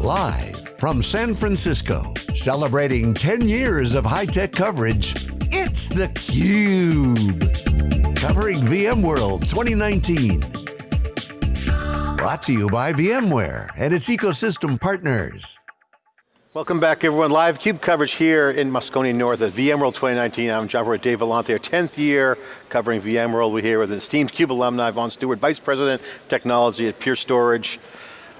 Live from San Francisco, celebrating 10 years of high-tech coverage, it's theCUBE. Covering VMworld 2019. Brought to you by VMware and its ecosystem partners. Welcome back everyone. Live CUBE coverage here in Moscone North at VMworld 2019. I'm John Furrier, Dave Vellante, our 10th year covering VMworld. We're here with an esteemed CUBE alumni, Vaughn Stewart, Vice President of Technology at Pure Storage.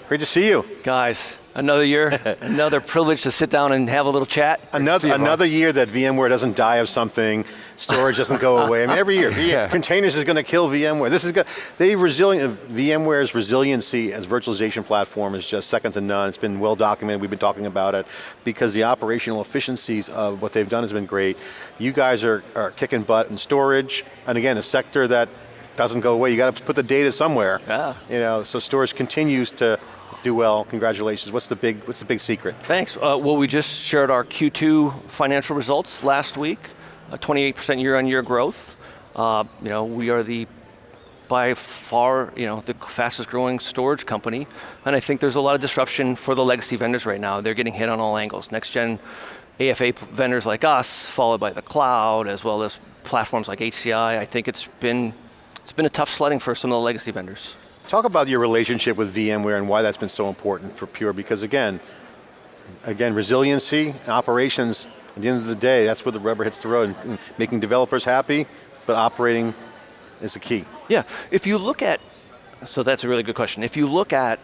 Great to see you. Guys, another year, another privilege to sit down and have a little chat. Another, another year that VMware doesn't die of something, storage doesn't go away. I mean, every year, yeah. containers is going to kill VMware. This is good. They resilient, VMware's resiliency as virtualization platform is just second to none. It's been well documented, we've been talking about it, because the operational efficiencies of what they've done has been great. You guys are, are kicking butt in storage, and again, a sector that doesn't go away. You got to put the data somewhere. Yeah. You know, so storage continues to do well, congratulations. What's the big, what's the big secret? Thanks, uh, well we just shared our Q2 financial results last week, 28% year on year growth. Uh, you know, we are the, by far, you know, the fastest growing storage company, and I think there's a lot of disruption for the legacy vendors right now. They're getting hit on all angles. Next gen AFA vendors like us, followed by the cloud, as well as platforms like HCI. I think it's been, it's been a tough sledding for some of the legacy vendors. Talk about your relationship with VMware and why that's been so important for Pure, because again, again, resiliency, and operations, at the end of the day, that's where the rubber hits the road, and making developers happy, but operating is the key. Yeah, if you look at, so that's a really good question. If you look at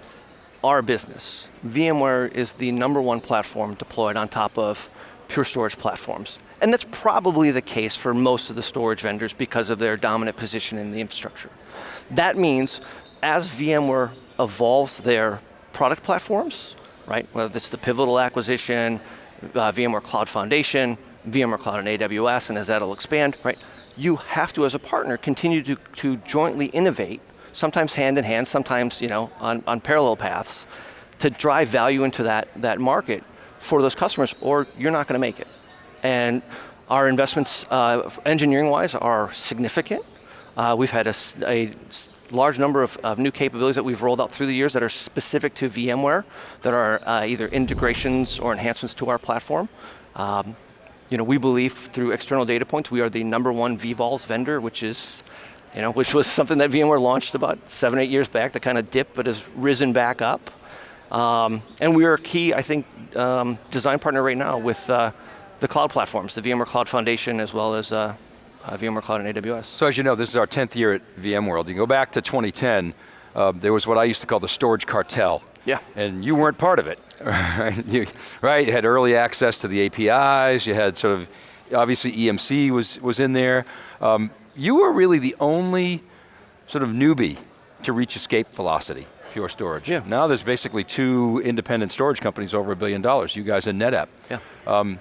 our business, VMware is the number one platform deployed on top of Pure Storage platforms. And that's probably the case for most of the storage vendors because of their dominant position in the infrastructure. That means as VMware evolves their product platforms, right, whether it's the Pivotal acquisition, uh, VMware Cloud Foundation, VMware Cloud and AWS, and as that'll expand, right, you have to, as a partner, continue to, to jointly innovate, sometimes hand in hand, sometimes you know, on, on parallel paths, to drive value into that, that market for those customers, or you're not going to make it. And our investments, uh, engineering-wise, are significant. Uh, we've had a, a large number of, of, new capabilities that we've rolled out through the years that are specific to VMware, that are uh, either integrations or enhancements to our platform. Um, you know, we believe through external data points, we are the number one vVols vendor, which is, you know, which was something that VMware launched about seven, eight years back, that kind of dipped, but has risen back up. Um, and we are a key, I think, um, design partner right now with uh, the cloud platforms, the VMware Cloud Foundation, as well as uh, uh, VMware Cloud and AWS. So as you know, this is our 10th year at VMworld. You go back to 2010, uh, there was what I used to call the storage cartel. Yeah. And you weren't part of it, right? You, right, you had early access to the APIs, you had sort of, obviously EMC was, was in there. Um, you were really the only sort of newbie to reach escape velocity, pure storage. Yeah. Now there's basically two independent storage companies over a billion dollars, you guys and NetApp. Yeah. Um,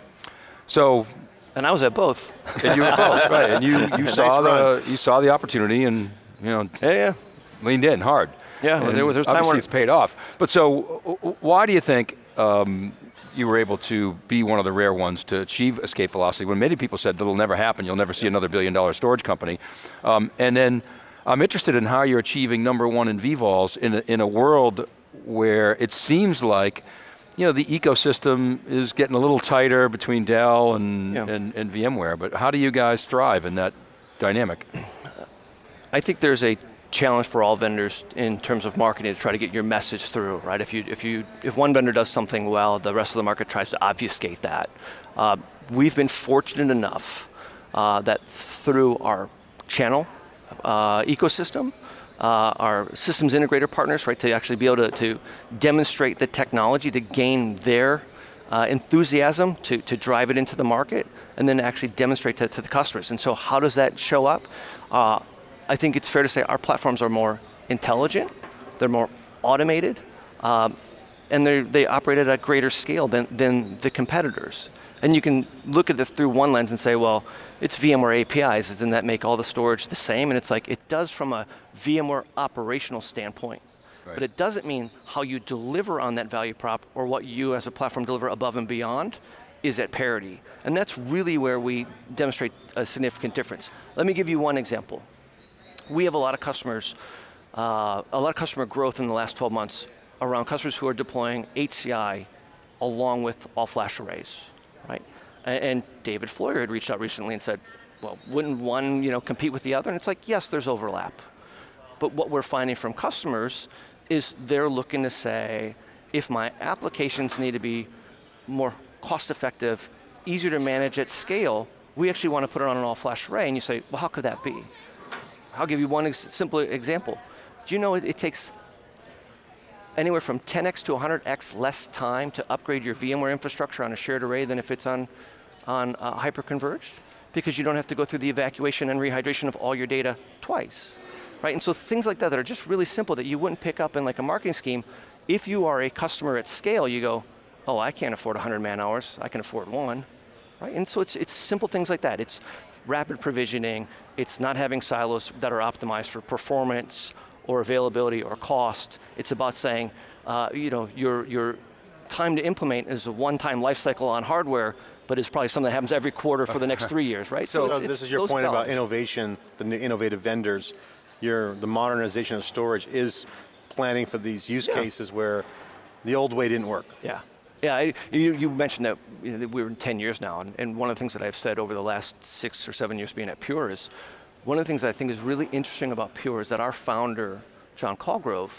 so and I was at both. and you were both, right? And you you saw the you saw the opportunity and you know yeah, yeah. leaned in hard. Yeah, well, there was, there was obviously it's paid off. But so why do you think um, you were able to be one of the rare ones to achieve escape velocity when many people said that'll never happen, you'll never see another billion dollar storage company. Um, and then I'm interested in how you're achieving number one in vVols in a, in a world where it seems like you know, the ecosystem is getting a little tighter between Dell and, yeah. and, and, VMware, but how do you guys thrive in that dynamic? I think there's a challenge for all vendors in terms of marketing to try to get your message through, right? If, you, if, you, if one vendor does something well, the rest of the market tries to obfuscate that. Uh, we've been fortunate enough uh, that through our channel uh, ecosystem, uh, our systems integrator partners, right, to actually be able to, to demonstrate the technology to gain their uh, enthusiasm to, to drive it into the market and then actually demonstrate that to the customers. And so how does that show up? Uh, I think it's fair to say our platforms are more intelligent, they're more automated, um, and they operate at a greater scale than, than the competitors. And you can look at this through one lens and say, well, it's VMware APIs, doesn't that make all the storage the same? And it's like, it does from a VMware operational standpoint. Right. But it doesn't mean how you deliver on that value prop or what you as a platform deliver above and beyond is at parity. And that's really where we demonstrate a significant difference. Let me give you one example. We have a lot of customers, uh, a lot of customer growth in the last 12 months around customers who are deploying HCI along with all flash arrays, right? And, David Floyer had reached out recently and said, well, wouldn't one you know, compete with the other? And it's like, yes, there's overlap. But what we're finding from customers is they're looking to say, if my applications need to be more cost effective, easier to manage at scale, we actually want to put it on an all flash array. And you say, well, how could that be? I'll give you one ex simple example. Do you know it, it takes anywhere from 10x to 100x less time to upgrade your VMware infrastructure on a shared array than if it's on, on uh, hyper-converged? Because you don't have to go through the evacuation and rehydration of all your data twice. Right, and so things like that that are just really simple that you wouldn't pick up in like a marketing scheme, if you are a customer at scale, you go, oh, I can't afford 100 man hours, I can afford one. Right, and so it's, it's simple things like that. It's rapid provisioning, it's not having silos that are optimized for performance or availability or cost. It's about saying, uh, you know, your, your time to implement is a one-time life cycle on hardware, but it's probably something that happens every quarter for the next three years, right? So, so it's, this is your point about innovation, the new innovative vendors. Your, the modernization of storage is planning for these use yeah. cases where the old way didn't work. Yeah. Yeah, I, you, you, mentioned that, you know, we're in 10 years now, and, and, one of the things that I've said over the last six or seven years being at Pure is, one of the things I think is really interesting about Pure is that our founder, John Colgrove,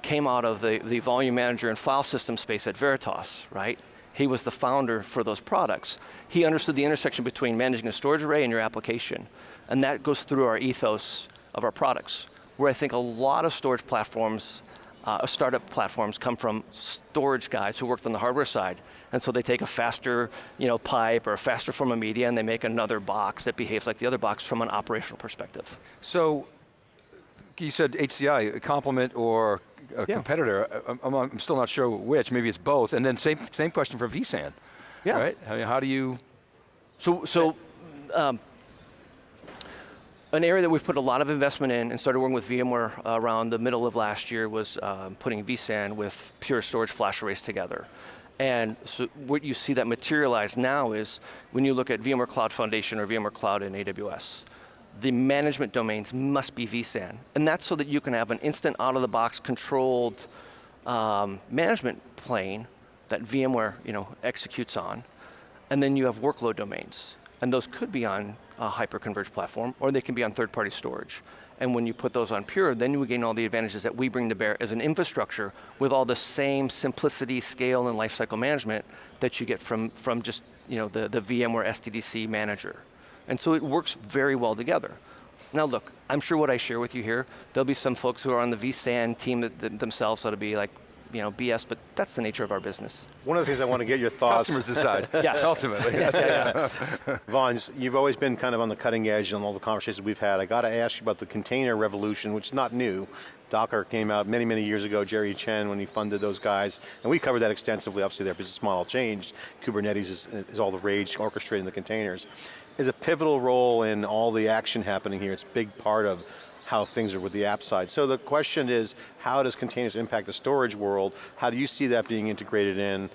came out of the, the volume manager and file system space at Veritas, right? He was the founder for those products. He understood the intersection between managing a storage array and your application, and that goes through our ethos of our products, where I think a lot of storage platforms uh, startup platforms come from storage guys who worked on the hardware side. And so they take a faster you know, pipe or a faster form of media and they make another box that behaves like the other box from an operational perspective. So, you said HCI, a complement or a yeah. competitor. I'm, I'm, still not sure which, maybe it's both. And then same, same question for vSAN, yeah. right? I mean, how do you? So, so um, an area that we've put a lot of investment in and started working with VMware around the middle of last year was um, putting vSAN with Pure Storage flash arrays together. And so what you see that materialize now is when you look at VMware Cloud Foundation or VMware Cloud in AWS, the management domains must be vSAN. And that's so that you can have an instant out-of-the-box controlled um, management plane that VMware you know, executes on. And then you have workload domains. And those could be on a hyper-converged platform, or they can be on third-party storage. And when you put those on Pure, then you gain all the advantages that we bring to bear as an infrastructure with all the same simplicity, scale, and lifecycle management that you get from, from just you know, the, the VMware SDDC manager. And so it works very well together. Now look, I'm sure what I share with you here, there'll be some folks who are on the vSAN team that, that themselves that'll be like, you know, BS, but that's the nature of our business. One of the things I want to get your thoughts. Customers decide. yes. Ultimately. yeah, yeah, yeah. Vaughn, you've always been kind of on the cutting edge on all the conversations we've had. I got to ask you about the container revolution, which is not new. Docker came out many, many years ago, Jerry Chen, when he funded those guys, and we covered that extensively. Obviously their business model changed. Kubernetes is, is all the rage, orchestrating the containers. Is a pivotal role in all the action happening here. It's a big part of how things are with the app side. So the question is, how does containers impact the storage world? How do you see that being integrated in?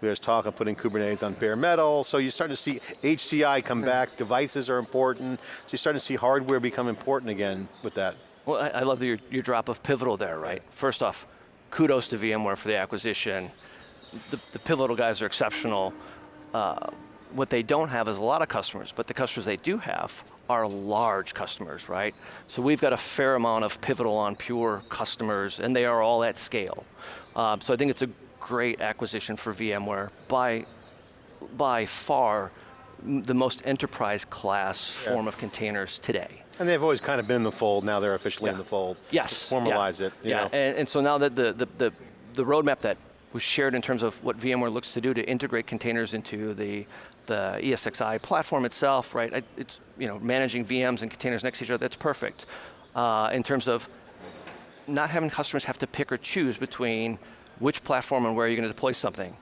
There's talk of putting Kubernetes on bare metal, so you're starting to see HCI come back, devices are important, so you're starting to see hardware become important again with that. Well, I, I love your, your drop of pivotal there, right? First off, kudos to VMware for the acquisition. The, the pivotal guys are exceptional. Uh, what they don't have is a lot of customers, but the customers they do have are large customers, right? So we've got a fair amount of Pivotal on Pure customers, and they are all at scale. Um, so I think it's a great acquisition for VMware by, by far the most enterprise class yeah. form of containers today. And they've always kind of been in the fold, now they're officially yeah. in the fold. Yes. formalize yeah. it. yeah, and, and, so now that the, the, the, the roadmap that was shared in terms of what VMware looks to do to integrate containers into the, the ESXi platform itself, right? It's, you know, managing VMs and containers next to each other, that's perfect. Uh, in terms of not having customers have to pick or choose between which platform and where you're going to deploy something.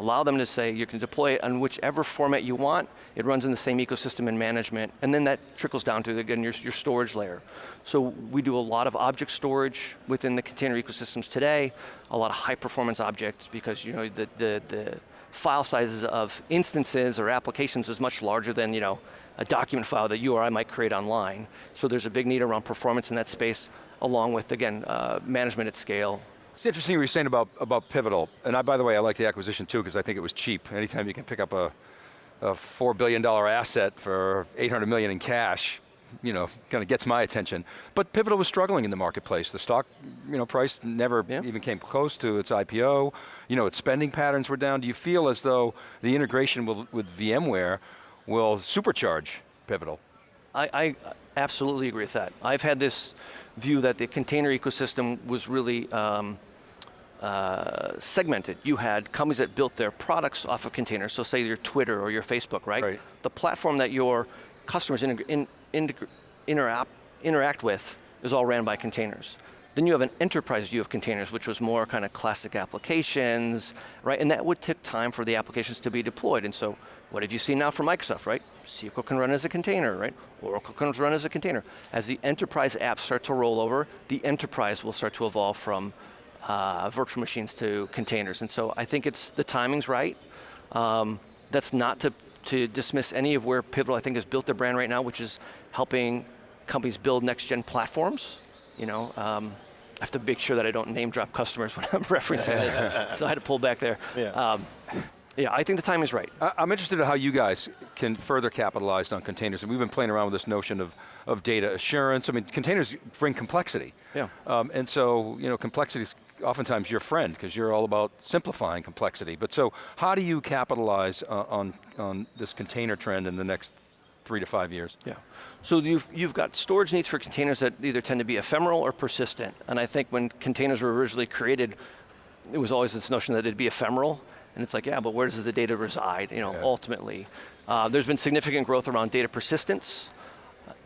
Allow them to say you can deploy it on whichever format you want. It runs in the same ecosystem and management, and then that trickles down to again your, your storage layer. So we do a lot of object storage within the container ecosystems today. A lot of high performance objects because you know the the, the file sizes of instances or applications is much larger than you know a document file that you or I might create online. So there's a big need around performance in that space, along with again uh, management at scale It's interesting what you're saying about, about Pivotal. And I, by the way, I like the acquisition too because I think it was cheap. Anytime you can pick up a, a $4 billion asset for 800 million in cash, you know, kind of gets my attention. But Pivotal was struggling in the marketplace. The stock, you know, price never Yeah. even came close to its IPO. You know, its spending patterns were down. Do you feel as though the integration with, with VMware will supercharge Pivotal? I, I absolutely agree with that. I've had this view that the container ecosystem was really um, uh, segmented. You had companies that built their products off of containers, so say your Twitter or your Facebook, right? Right. The platform that your customers in, integ- interact, interact with is all ran by containers. Then you have an enterprise view of containers, which was more kind of classic applications, right? And that would take time for the applications to be deployed. And so, what have you seen now from Microsoft, right? SQL can run as a container, right? Oracle can run as a container. As the enterprise apps start to roll over, the enterprise will start to evolve from uh, virtual machines to containers. And so, I think it's the timing's right. Um, that's not to, to dismiss any of where Pivotal, I think, has built their brand right now, which is helping companies build next-gen platforms. You know, um, I have to make sure that I don't name drop customers when I'm referencing this, so I had to pull back there. Yeah. Um, yeah, I think the time is right. I'm interested in how you guys can further capitalize on containers. And we've been playing around with this notion of, of data assurance. I mean, containers bring complexity. Yeah. Um, and so, you know, complexity is oftentimes your friend because you're all about simplifying complexity. But so, how do you capitalize uh, on, on this container trend in the next three to five years? Yeah. So you've, you've got storage needs for containers that either tend to be ephemeral or persistent. And I think when containers were originally created, it was always this notion that it'd be ephemeral. And it's like, yeah, but where does the data reside, you know, Yeah. ultimately? Uh, there's been significant growth around data persistence.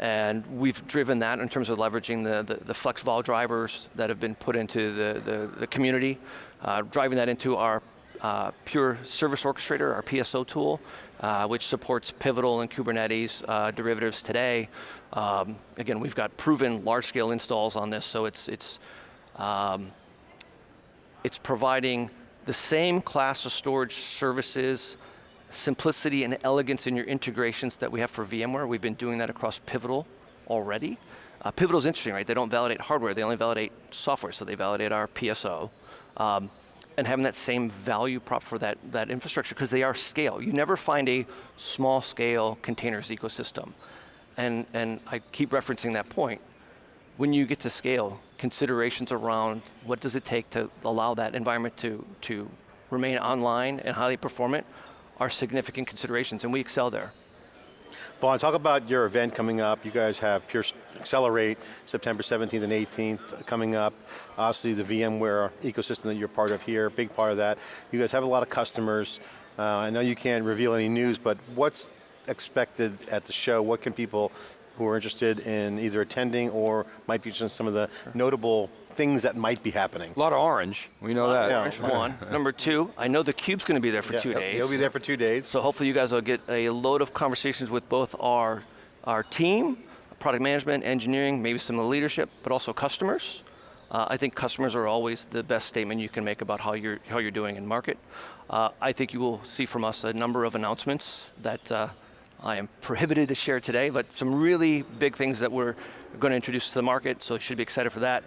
And we've driven that in terms of leveraging the, the, the FlexVol drivers that have been put into the, the, the community, uh, driving that into our uh, Pure Service Orchestrator, our PSO tool, uh, which supports Pivotal and Kubernetes uh, derivatives today. Um, again, we've got proven large-scale installs on this, so it's it's um, it's providing the same class of storage services, simplicity and elegance in your integrations that we have for VMware. We've been doing that across Pivotal already. Uh, Pivotal's interesting, right? They don't validate hardware, they only validate software, so they validate our PSO. Um, and having that same value prop for that, that infrastructure, because they are scale. You never find a small scale containers ecosystem. And, and I keep referencing that point when you get to scale, considerations around what does it take to allow that environment to, to remain online and highly performant are significant considerations, and we excel there. Vaughn, talk about your event coming up. You guys have Pure Accelerate, September 17th and 18th coming up. Obviously the VMware ecosystem that you're part of here, big part of that. You guys have a lot of customers. Uh, I know you can't reveal any news, but what's expected at the show? What can people who are interested in either attending or might be interested in some of the notable things that might be happening? A lot of orange, we know that. yeah. Orange one. Number two, I know the cube's going to be there for Yeah, two days. He'll be there for two days. So hopefully you guys will get a load of conversations with both our, our team, product management, engineering, maybe some of the leadership, but also customers. Uh, I think customers are always the best statement you can make about how you're, how you're doing in market. Uh, I think you will see from us a number of announcements that uh, I am prohibited to share today, but some really big things that we're going to introduce to the market, so you should be excited for that.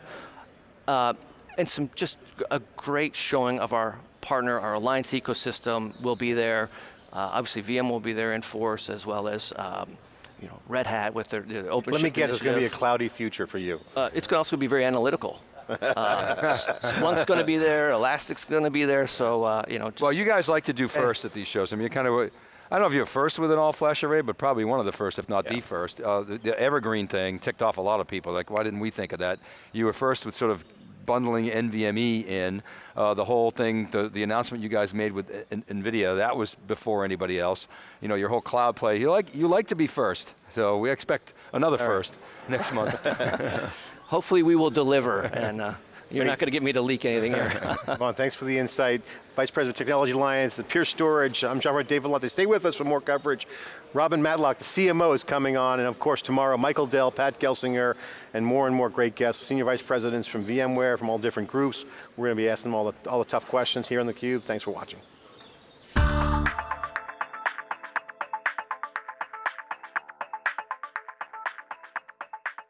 Uh, and some just a great showing of our partner, our alliance ecosystem will be there. Uh, obviously, VM will be there in force as well as um, you know Red Hat with their, their open. Let me shift guess, it's going to be a cloudy future for you. Uh, it's going to also be very analytical. Uh, Splunk's going to be there. Elastic's going to be there. So uh, you know. Just, Well, you guys like to do first at these shows. I mean, you kind of, I don't know if you're first with an all-flash array, but probably one of the first, if not the first. Uh, the, the Evergreen thing ticked off a lot of people. Like, why didn't we think of that? You were first with sort of bundling NVMe in. Uh, the whole thing, the, the announcement you guys made with N- NVIDIA, that was before anybody else. You know, your whole cloud play, you like, you like to be first. So we expect another first next month. hopefully, we will deliver, and uh, you're not going to get me to leak anything here. Vaughn, thanks for the insight. Vice President of Technology Alliance, the Pure Storage. I'm John Dave Vellante. Stay with us for more coverage. Robin Matlock, the CMO, is coming on, and of course tomorrow, Michael Dell, Pat Gelsinger, and more and more great guests, senior vice presidents from VMware, from all different groups. We're going to be asking them all the, all the tough questions here on theCUBE. Thanks for watching.